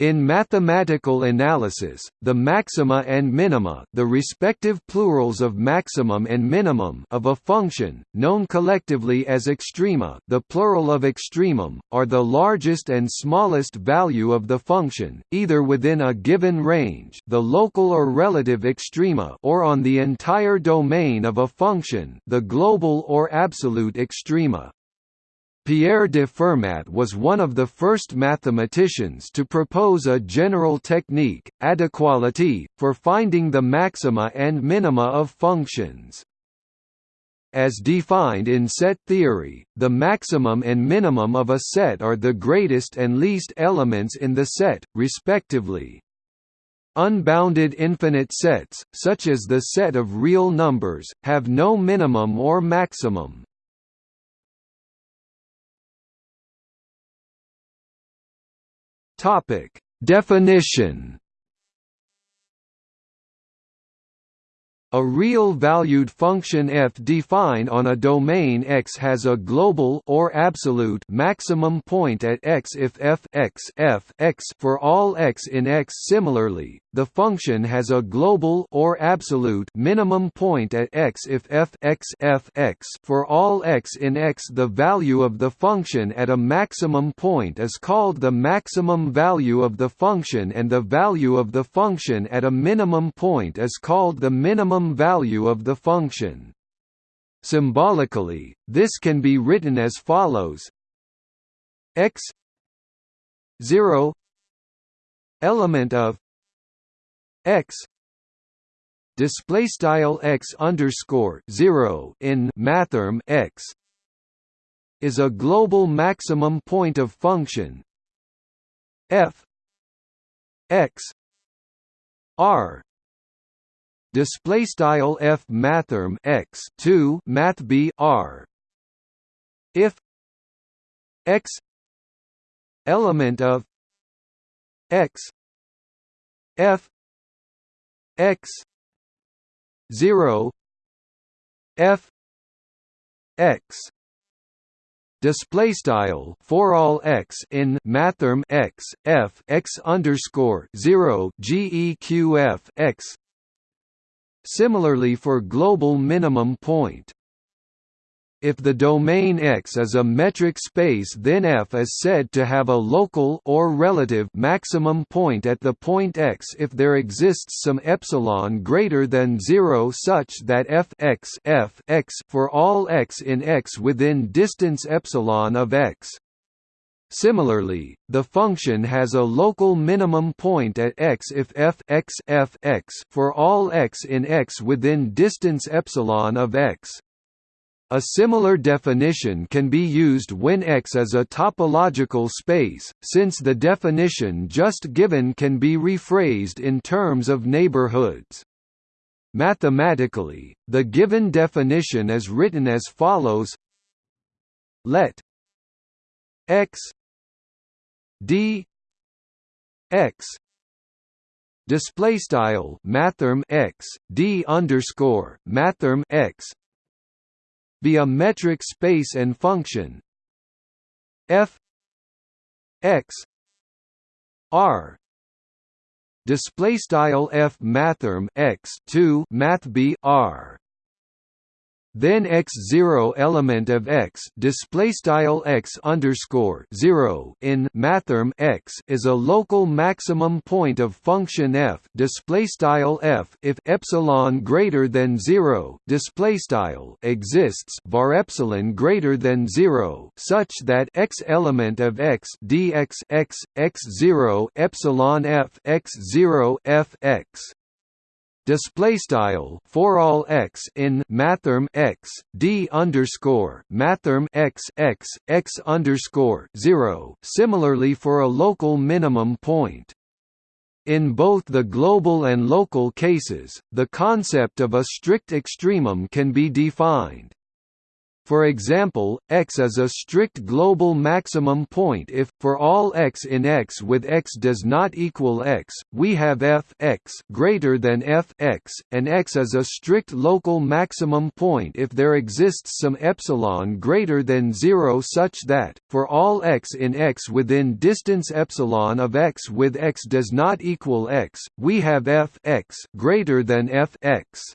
In mathematical analysis, the maxima and minima the respective plurals of maximum and minimum of a function, known collectively as extrema the plural of extremum, are the largest and smallest value of the function, either within a given range the local or relative extrema or on the entire domain of a function the global or absolute extrema. Pierre de Fermat was one of the first mathematicians to propose a general technique, adéqualité, for finding the maxima and minima of functions. As defined in set theory, the maximum and minimum of a set are the greatest and least elements in the set, respectively. Unbounded infinite sets, such as the set of real numbers, have no minimum or maximum. Topic: Definition A real-valued function f defined on a domain X has a global or absolute maximum point at X if f x f x for all x in X. Similarly, the function has a global or absolute minimum point at X if f x f x for all x in X. The value of the function at a maximum point is called the maximum value of the function and the value of the function at a minimum point is called the minimum value of the function. Symbolically, this can be written as follows x 0 element of x display style x underscore 0 in mathrm x is a global maximum point of function. F x r display style f mathrm x 2 math b r. If x element of x f x 0 f x display style for all x in mathrm x f x underscore 0 geqf x Similarly for global minimum point. If the domain X is a metric space then F is said to have a local or relative maximum point at the point X if there exists some epsilon greater than 0 such that f x f x for all x in X within distance epsilon of X. Similarly, the function has a local minimum point at x if f x f x for all x in x within distance epsilon of x. A similar definition can be used when X is a topological space, since the definition just given can be rephrased in terms of neighborhoods. Mathematically, the given definition is written as follows Let X d x display style mathrm x d underscore mathrm x be a metric space and function. F x r display style f mathrm x 2 math b r then x zero element of x display style x underscore zero in mathrm x is a local maximum point of function f display style f if epsilon greater than zero display style exists var epsilon greater than zero such that x element of x dx x x zero epsilon f x zero f x display style for all x in mathrm x d underscore mathrm x x x underscore zero. Similarly, for a local minimum point. In both the global and local cases, the concept of a strict extremum can be defined. For example, x is a strict global maximum point if, for all x in x with x does not equal x, we have f x greater than f x, and x is a strict local maximum point if there exists some epsilon greater than 0 such that, for all x in x within distance epsilon of x with x does not equal x, we have f x greater than f x.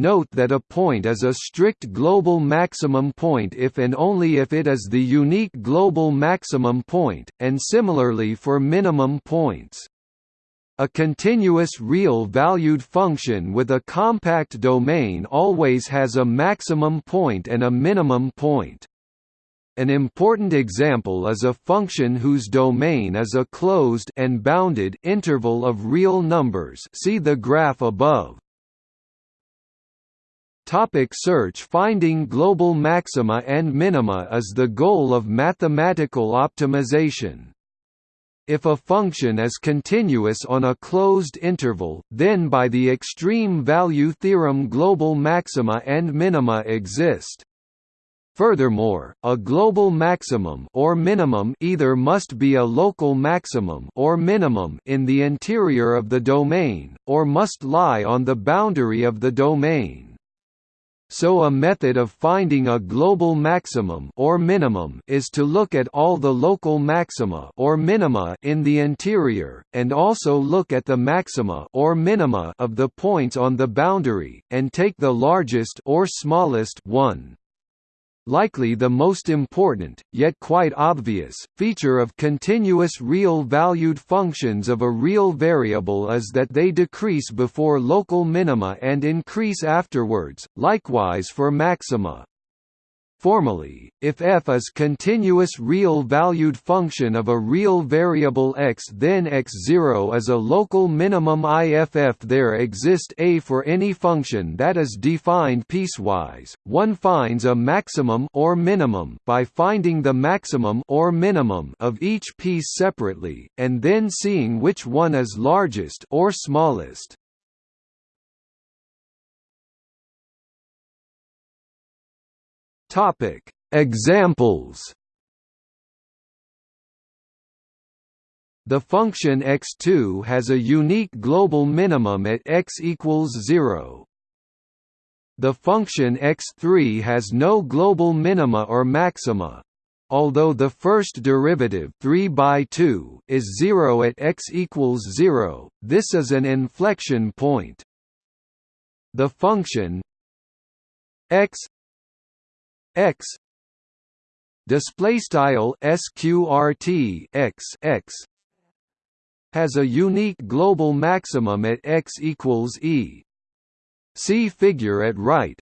Note that a point is a strict global maximum point if and only if it is the unique global maximum point, and similarly for minimum points. A continuous real-valued function with a compact domain always has a maximum point and a minimum point. An important example is a function whose domain is a closed and bounded interval of real numbers see the graph above. Topic search Finding global maxima and minima is the goal of mathematical optimization. If a function is continuous on a closed interval, then by the extreme value theorem global maxima and minima exist. Furthermore, a global maximum or minimum either must be a local maximum or minimum in the interior of the domain, or must lie on the boundary of the domain. So a method of finding a global maximum or minimum is to look at all the local maxima or minima in the interior, and also look at the maxima or minima of the points on the boundary, and take the largest or smallest one. Likely the most important, yet quite obvious, feature of continuous real-valued functions of a real variable is that they decrease before local minima and increase afterwards, likewise for maxima. Formally, if f is continuous real-valued function of a real variable x then x0 is a local minimum IFF there exist a for any function that is defined piecewise, one finds a maximum or minimum by finding the maximum or minimum of each piece separately, and then seeing which one is largest or smallest. Topic: Examples. The function x2 has a unique global minimum at x equals 0. The function x3 has no global minima or maxima. Although the first derivative 3 by 2 is 0 at x equals 0, this is an inflection point. The function x x display style sqrt x x has a unique global maximum at x equals e. See figure at right.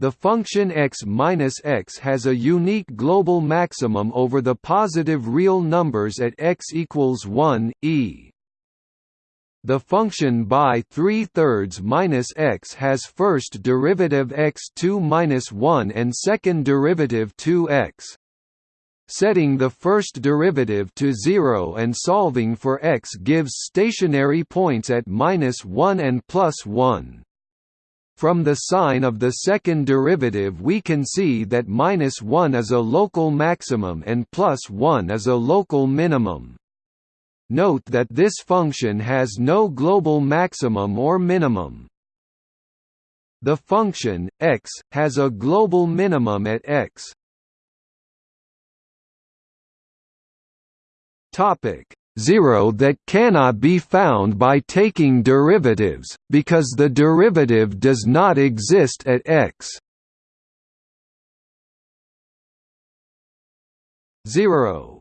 The function x minus x has a unique global maximum over the positive real numbers at x equals 1, e. The function by 3 thirds minus x has first derivative x2 minus 1 and second derivative 2x. Setting the first derivative to 0 and solving for x gives stationary points at minus 1 and plus 1. From the sign of the second derivative we can see that minus 1 is a local maximum and plus 1 is a local minimum. Note that this function has no global maximum or minimum. The function, x, has a global minimum at x. Topic 0 that cannot be found by taking derivatives, because the derivative does not exist at x. 0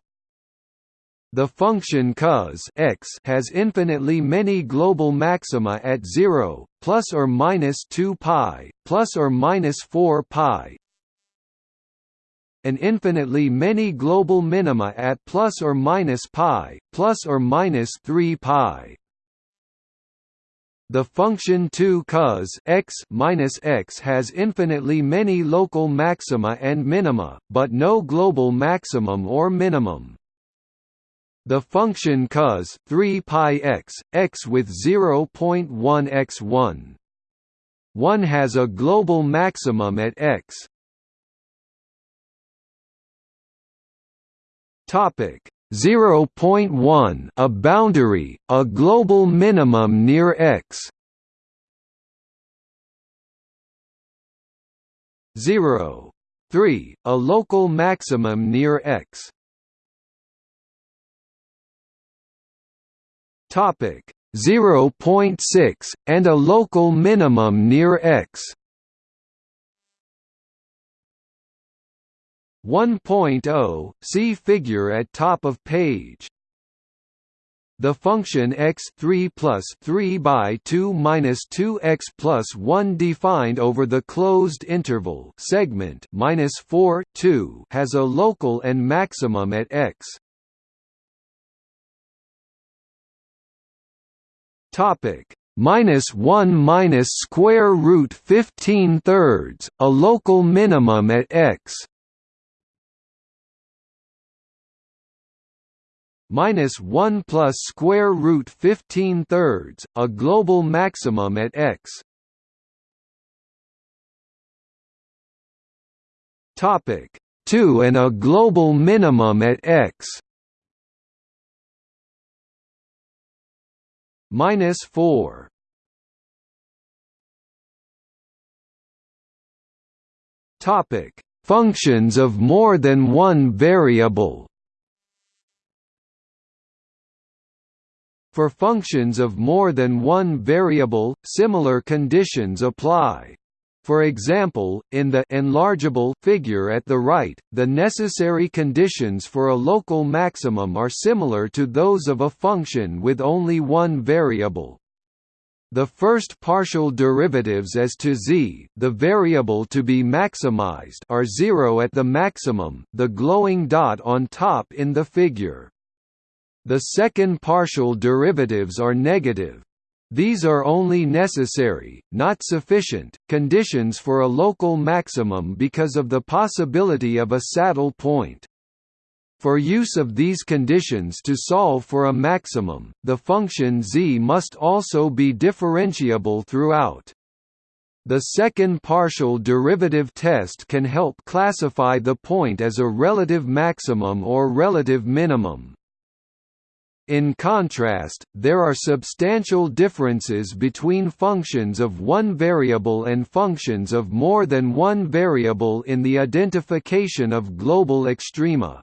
the function cos x has infinitely many global maxima at 0, plus or minus 2 pi, plus or minus 4 pi, and infinitely many global minima at plus or minus pi, plus or minus 3 pi. The function 2 cos x minus x has infinitely many local maxima and minima, but no global maximum or minimum. The function cos 3 pi x x with 0.1 x 1. One has a global maximum at x. Topic 0.1 a boundary, a global minimum near x 0. 3, a local maximum near x Topic 0.6, and a local minimum near X 1.0, see figure at top of page. The function x3 plus 3 by 2 minus 2x plus 1 defined over the closed interval segment minus 4 2 has a local and maximum at x. Topic minus 1 minus square root 15 thirds, a local minimum at x. minus 1 plus square root 15 thirds, a global maximum at x. Topic 2 and a global minimum at x. minus 4. Topic: Functions of more than one variable. For functions of more than one variable, similar conditions apply. For example, in the enlargeable figure at the right, the necessary conditions for a local maximum are similar to those of a function with only one variable. The first partial derivatives as to z, the variable to be maximized, are zero at the maximum, the glowing dot on top in the figure. The second partial derivatives are negative. These are only necessary, not sufficient, conditions for a local maximum because of the possibility of a saddle point. For use of these conditions to solve for a maximum, the function z must also be differentiable throughout. The second partial derivative test can help classify the point as a relative maximum or relative minimum. In contrast, there are substantial differences between functions of one variable and functions of more than one variable in the identification of global extrema.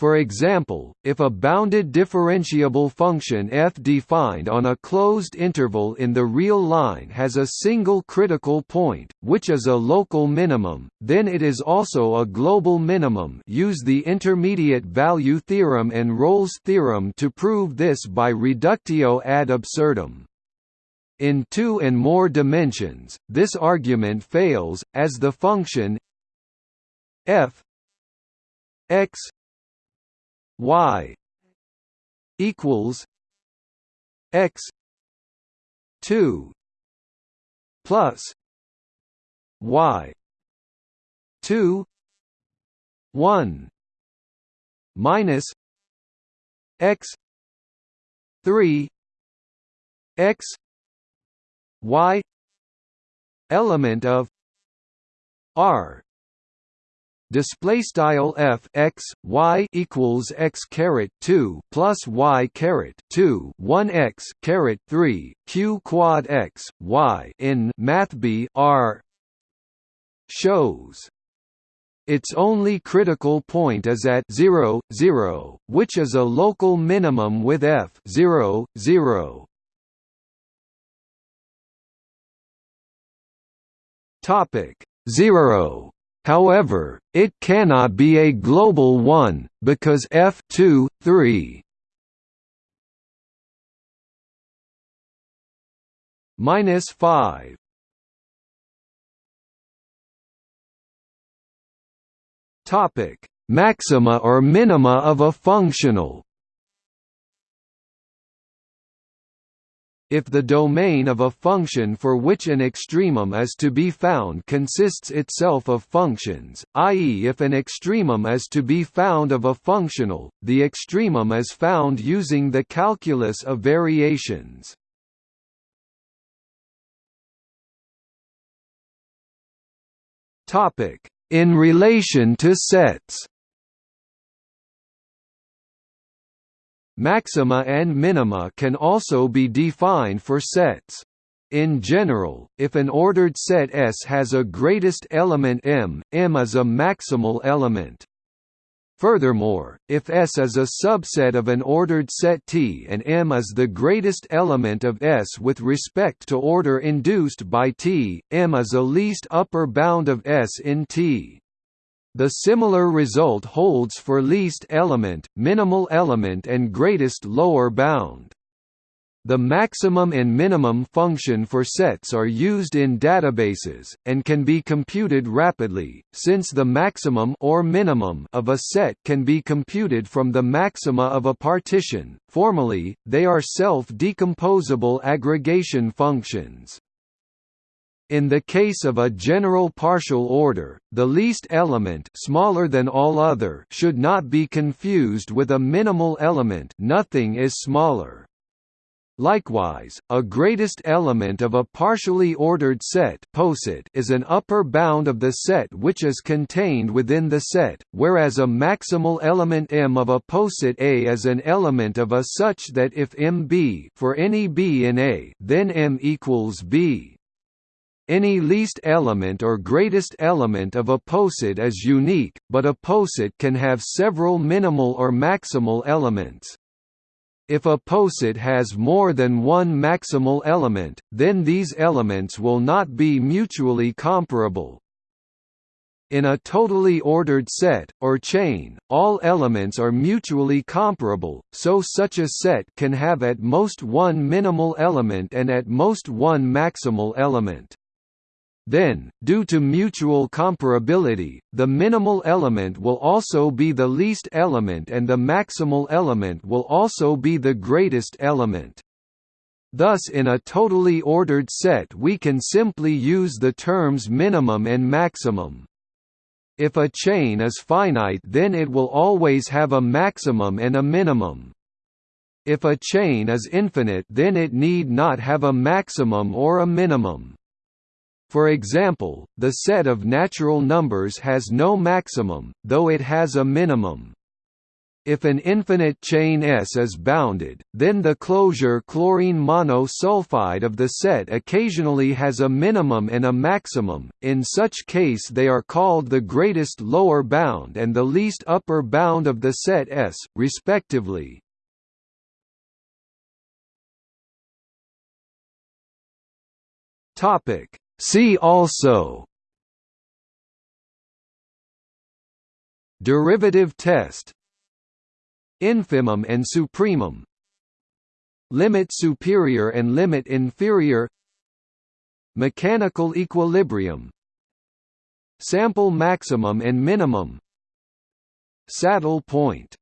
For example, if a bounded differentiable function f defined on a closed interval in the real line has a single critical point, which is a local minimum, then it is also a global minimum use the intermediate value theorem and Rolle's theorem to prove this by reductio ad absurdum. In two and more dimensions, this argument fails, as the function f x y equals x 2 plus y 2 1 minus x 3 x y element of r display style f x y equals x caret 2 plus y caret 2 1 x caret 3 q quad x y in math b r shows its only critical point is at 0, 0, which is a local minimum with f 0, 0. Topic 0 However, it cannot be a global one, because f2, 3 minus 5 topic maxima or minima of a functional If the domain of a function for which an extremum is to be found consists itself of functions, i.e. if an extremum is to be found of a functional, the extremum is found using the calculus of variations. In relation to sets Maxima and minima can also be defined for sets. In general, if an ordered set S has a greatest element M, M is a maximal element. Furthermore, if S is a subset of an ordered set T and M is the greatest element of S with respect to order induced by T, M is a least upper bound of S in T. The similar result holds for least element, minimal element and greatest lower bound. The maximum and minimum function for sets are used in databases, and can be computed rapidly, since the maximum or minimum of a set can be computed from the maxima of a partition. Formally, they are self-decomposable aggregation functions. In the case of a general partial order, the least element smaller than all other should not be confused with a minimal element nothing is smaller. Likewise, a greatest element of a partially ordered set is an upper bound of the set which is contained within the set, whereas a maximal element M of a poset A is an element of a such that if M B for any B in A, then M equals B. Any least element or greatest element of a poset is unique, but a poset can have several minimal or maximal elements. If a poset has more than one maximal element, then these elements will not be mutually comparable. In a totally ordered set, or chain, all elements are mutually comparable, so such a set can have at most one minimal element and at most one maximal element. Then, due to mutual comparability, the minimal element will also be the least element and the maximal element will also be the greatest element. Thus in a totally ordered set we can simply use the terms minimum and maximum. If a chain is finite then it will always have a maximum and a minimum. If a chain is infinite then it need not have a maximum or a minimum. For example, the set of natural numbers has no maximum, though it has a minimum. If an infinite chain S is bounded, then the closure chlorine monosulfide of the set occasionally has a minimum and a maximum, in such case they are called the greatest lower bound and the least upper bound of the set S, respectively. See also Derivative test Infimum and supremum Limit superior and limit inferior Mechanical equilibrium Sample maximum and minimum Saddle point